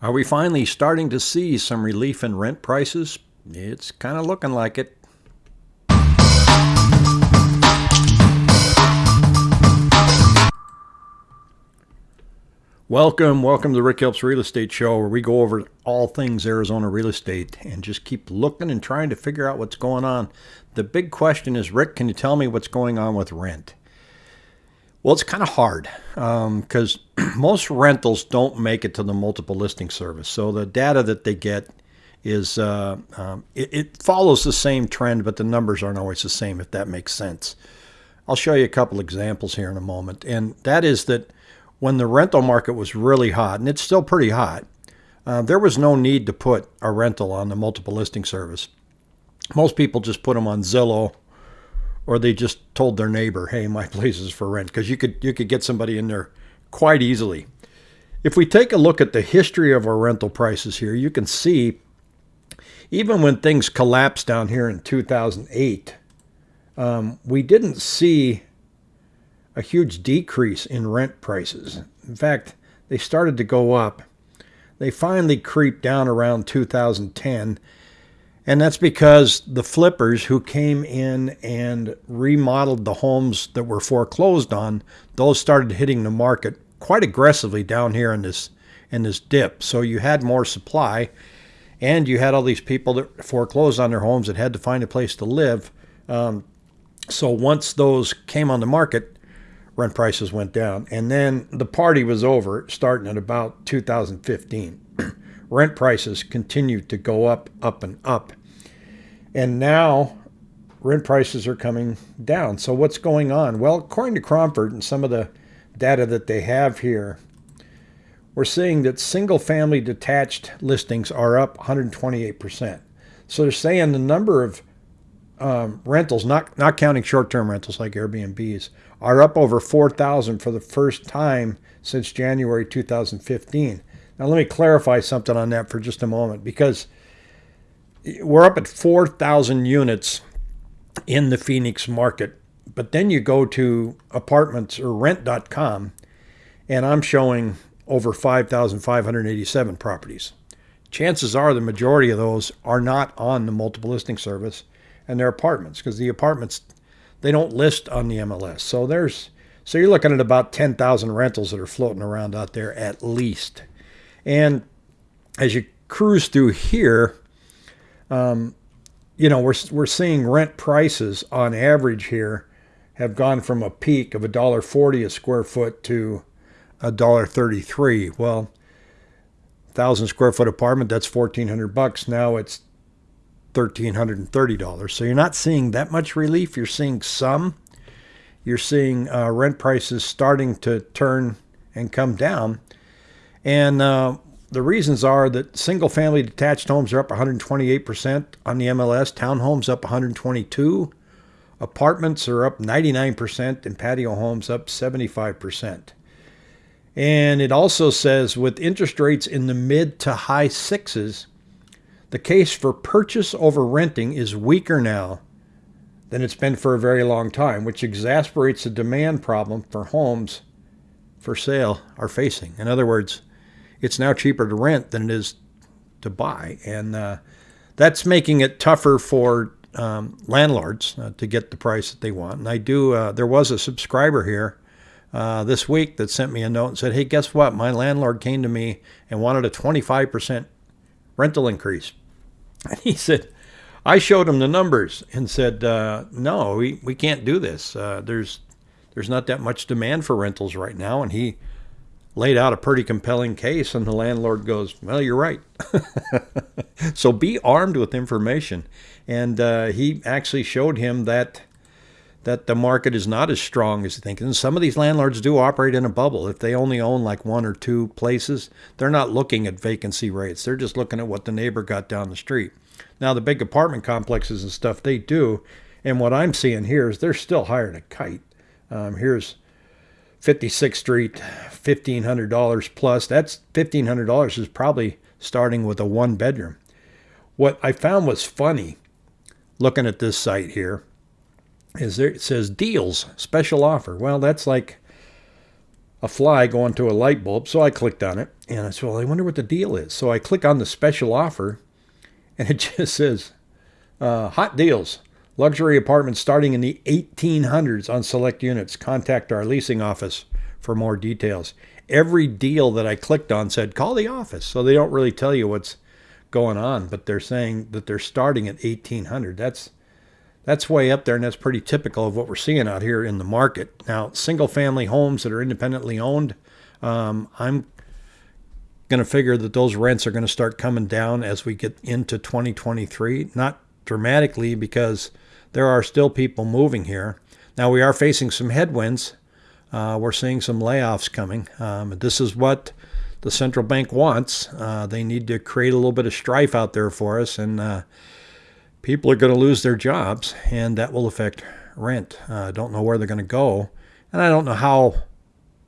Are we finally starting to see some relief in rent prices? It's kind of looking like it. Welcome, welcome to Rick Helps Real Estate Show, where we go over all things Arizona real estate and just keep looking and trying to figure out what's going on. The big question is, Rick, can you tell me what's going on with rent? Well, it's kind of hard because um, most rentals don't make it to the multiple listing service. So the data that they get is uh, um, it, it, follows the same trend, but the numbers aren't always the same. If that makes sense, I'll show you a couple examples here in a moment. And that is that when the rental market was really hot, and it's still pretty hot, uh, there was no need to put a rental on the multiple listing service. Most people just put them on Zillow or they just told their neighbor, "Hey, my place is for rent," because you could you could get somebody in there quite easily. If we take a look at the history of our rental prices here, you can see even when things collapsed down here in 2008, um, we didn't see a huge decrease in rent prices. In fact, they started to go up. They finally creeped down around 2010 and that's because the flippers who came in and remodeled the homes that were foreclosed on, those started hitting the market quite aggressively down here in this in this dip. So you had more supply and you had all these people that foreclosed on their homes that had to find a place to live. Um, so once those came on the market, rent prices went down. And then the party was over starting at about 2015. Rent prices continued to go up, up, and up. And now rent prices are coming down. So what's going on? Well, according to Cromford and some of the data that they have here, we're seeing that single family detached listings are up 128%. So they're saying the number of um, rentals, not, not counting short term rentals like Airbnbs, are up over 4,000 for the first time since January 2015. Now, let me clarify something on that for just a moment because we're up at 4,000 units in the Phoenix market. But then you go to apartments or rent.com, and I'm showing over 5,587 properties. Chances are the majority of those are not on the multiple listing service and they're apartments because the apartments they don't list on the MLS. So there's so you're looking at about 10,000 rentals that are floating around out there at least. And as you cruise through here, um, you know, we're, we're seeing rent prices on average here have gone from a peak of $1.40 a square foot to $1.33. Well, thousand square foot apartment, that's 1400 bucks. Now it's $1,330. So you're not seeing that much relief. You're seeing some. You're seeing uh, rent prices starting to turn and come down. And uh, the reasons are that single family detached homes are up 128% on the MLS, townhomes up 122, apartments are up 99% and patio homes up 75%. And it also says with interest rates in the mid to high sixes, the case for purchase over renting is weaker now than it's been for a very long time, which exasperates the demand problem for homes for sale are facing. In other words, it's now cheaper to rent than it is to buy, and uh, that's making it tougher for um, landlords uh, to get the price that they want. And I do. Uh, there was a subscriber here uh, this week that sent me a note and said, "Hey, guess what? My landlord came to me and wanted a 25% rental increase." And he said, I showed him the numbers and said, uh, "No, we, we can't do this. Uh, there's there's not that much demand for rentals right now." And he laid out a pretty compelling case, and the landlord goes, Well, you're right. so be armed with information. And uh, he actually showed him that that the market is not as strong as you think. And some of these landlords do operate in a bubble. If they only own like one or two places, they're not looking at vacancy rates. They're just looking at what the neighbor got down the street. Now, the big apartment complexes and stuff, they do. And what I'm seeing here is they're still than a kite. Um, here's 56th Street, $1,500 plus. That's $1,500 is probably starting with a one bedroom. What I found was funny looking at this site here is there it says deals, special offer. Well, that's like a fly going to a light bulb. So I clicked on it and I said, well, I wonder what the deal is. So I click on the special offer and it just says uh, hot deals. Luxury apartments starting in the 1800s on select units. Contact our leasing office for more details. Every deal that I clicked on said call the office. So they don't really tell you what's going on, but they're saying that they're starting at 1800. That's that's way up there, and that's pretty typical of what we're seeing out here in the market. Now, single family homes that are independently owned, um, I'm going to figure that those rents are going to start coming down as we get into 2023. Not dramatically because there are still people moving here. Now, we are facing some headwinds. Uh, we're seeing some layoffs coming. Um, this is what the central bank wants. Uh, they need to create a little bit of strife out there for us, and uh, people are going to lose their jobs, and that will affect rent. Uh, I don't know where they're going to go, and I don't know how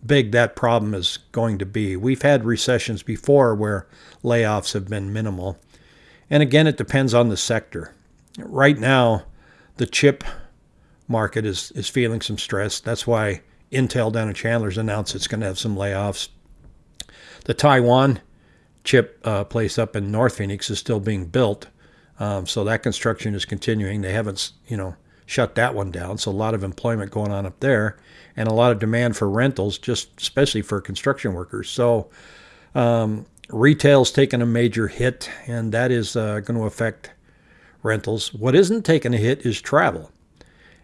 big that problem is going to be. We've had recessions before where layoffs have been minimal. And again, it depends on the sector. Right now, the chip market is, is feeling some stress. That's why Intel down in Chandler's announced it's going to have some layoffs. The Taiwan chip uh, place up in North Phoenix is still being built. Um, so that construction is continuing. They haven't, you know, shut that one down. So a lot of employment going on up there, and a lot of demand for rentals, just especially for construction workers. So um, retail's taken a major hit, and that is uh, going to affect rentals. What isn't taking a hit is travel.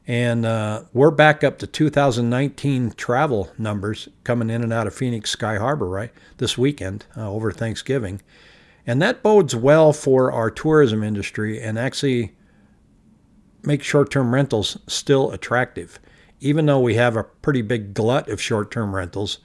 And uh, we're back up to 2019 travel numbers coming in and out of Phoenix Sky Harbor, right, this weekend uh, over Thanksgiving. And that bodes well for our tourism industry and actually make short term rentals still attractive. Even though we have a pretty big glut of short term rentals,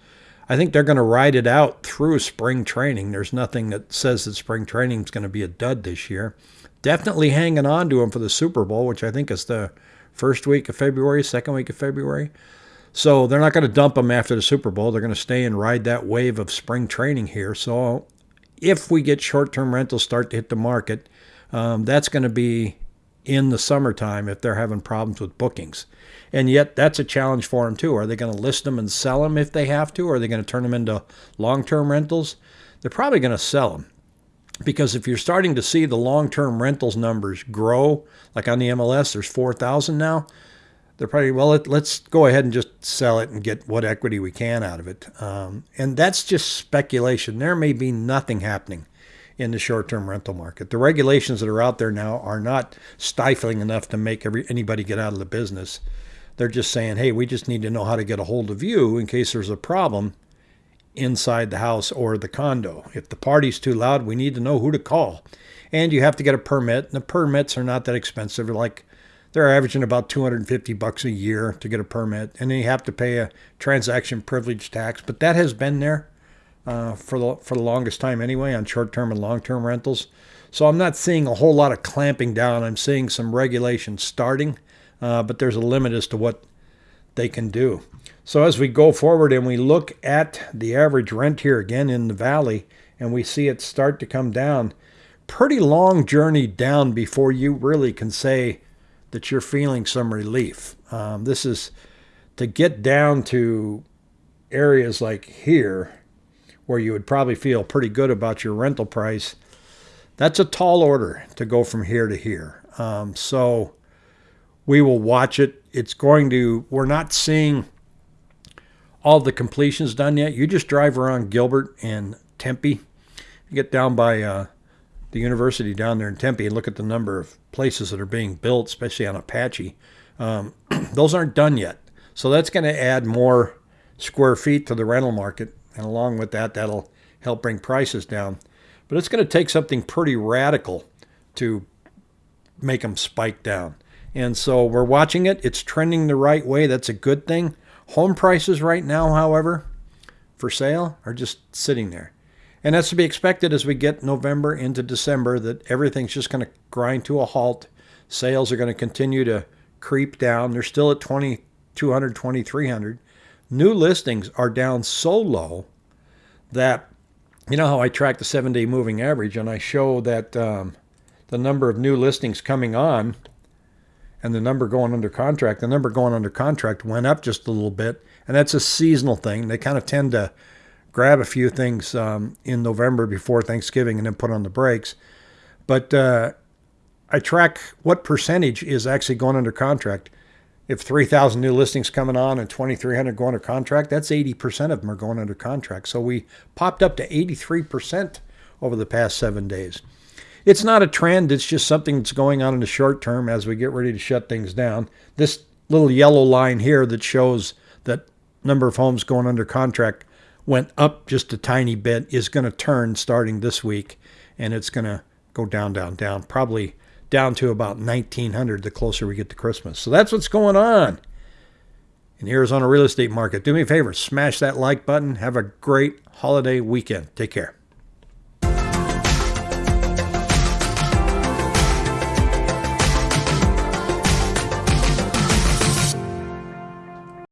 I think they're going to ride it out through spring training. There's nothing that says that spring training is going to be a dud this year. Definitely hanging on to them for the Super Bowl, which I think is the first week of February, second week of February. So they're not going to dump them after the Super Bowl. They're going to stay and ride that wave of spring training here. So if we get short term rentals start to hit the market, um, that's going to be in the summertime if they're having problems with bookings. And yet, that's a challenge for them too. Are they going to list them and sell them if they have to? Or are they going to turn them into long term rentals? They're probably going to sell them. Because if you're starting to see the long term rentals numbers grow, like on the MLS, there's 4,000 now, they're probably, well, let, us go ahead and just sell it and get what equity we can out of it. Um, and that's just speculation. There may be nothing happening in the short-term rental market. The regulations that are out there now are not stifling enough to make every, anybody get out of the business. They're just saying, hey, we just need to know how to get a hold of you in case there's a problem inside the house or the condo. If the party's too loud, we need to know who to call. And you have to get a permit. And the permits are not that expensive. They're like they're averaging about 250 bucks a year to get a permit, and then you have to pay a transaction privilege tax. But that has been there uh, for the for the longest time anyway on short-term and long-term rentals. So I'm not seeing a whole lot of clamping down. I'm seeing some regulation starting, uh, but there's a limit as to what they can do. So as we go forward and we look at the average rent here again in the valley, and we see it start to come down, pretty long journey down before you really can say that you're feeling some relief. Um, this is to get down to areas like here where you would probably feel pretty good about your rental price. That's a tall order to go from here to here. Um, so we will watch it. It's going to, we're not seeing all the completions done yet. You just drive around Gilbert and Tempe. You get down by uh, the university down there in Tempe and look at the number of places that are being built, especially on Apache, um, those aren't done yet. So that's going to add more square feet to the rental market. And along with that, that'll help bring prices down. But it's going to take something pretty radical to make them spike down. And so we're watching it. It's trending the right way. That's a good thing. Home prices right now, however, for sale are just sitting there. And that's to be expected as we get November into December that everything's just going to grind to a halt. Sales are going to continue to creep down. They're still at 2,200, 2,300. New listings are down so low that, you know how I track the seven day moving average and I show that um, the number of new listings coming on and the number going under contract, the number going under contract went up just a little bit, and that's a seasonal thing. They kind of tend to grab a few things um, in November before Thanksgiving and then put on the brakes. But uh, I track what percentage is actually going under contract. If 3,000 new listings coming on and 2,300 going under contract, that's 80% of them are going under contract. So we popped up to 83% over the past seven days. It's not a trend, it's just something that's going on in the short term as we get ready to shut things down. This little yellow line here that shows that number of homes going under contract went up just a tiny bit is going to turn starting this week and it's going to go down, down, down, probably down to about 1900 the closer we get to Christmas. So that's what's going on in the Arizona real estate market. Do me a favor, smash that like button. Have a great holiday weekend. Take care.